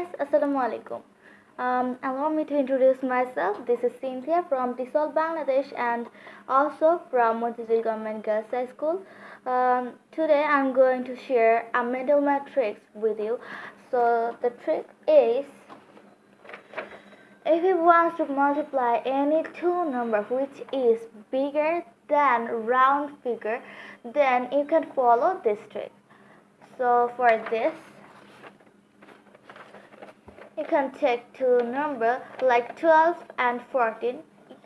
guys, Assalamualaikum. Um, allow me to introduce myself. This is Cynthia from TESOL, Bangladesh and also from Motijheel Government Girls High School. Um, today I'm going to share a mental matrix with you. So the trick is if you want to multiply any two number which is bigger than round figure then you can follow this trick. So for this you can take two number like 12 and 14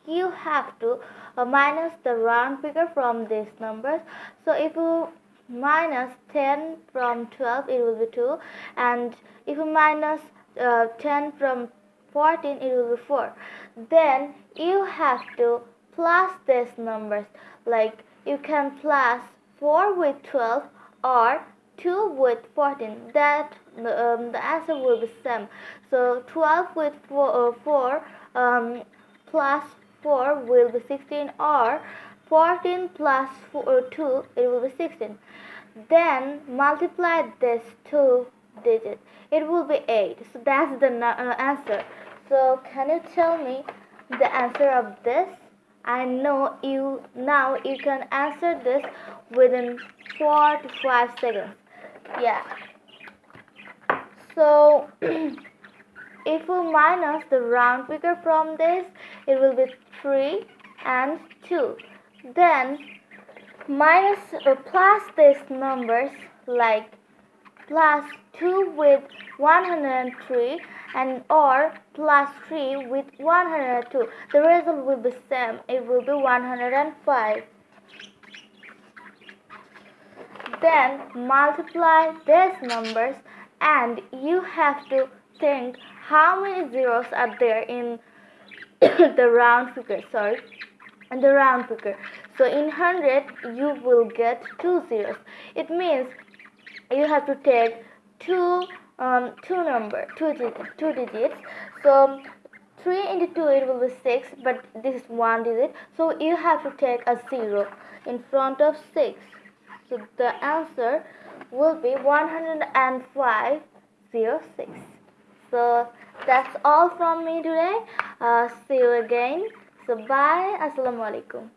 you have to uh, minus the round figure from these numbers. So if you minus 10 from 12 it will be 2 and if you minus, uh, 10 from 14 it will be 4 then you have to plus these numbers. Like you can plus 4 with 12 or 2 with 14 that um, the answer will be same. So 12 with 4, uh, 4 um, plus 4 will be 16 or 14 plus 4, uh, 2 it will be 16 then multiply this two digits it will be 8 so that's the uh, answer. So can you tell me the answer of this? I know you now you can answer this within 4 to 5 seconds yeah. So if we minus the round figure from this it will be 3 and 2 then minus or plus these numbers like plus 2 with 103 and or plus 3 with 102 the result will be same. It will be 105 then multiply these numbers and you have to think how many zeros are there in the round figure sorry in the round figure. So in 100 you will get two zeros. It means you have to take two um, two number two digits two digits. So 3 into 2 it will be 6 but this is one digit. So you have to take a zero in front of 6 so the answer will be 10506. So that's all from me today. Uh, see you again. So bye. Assalamualaikum.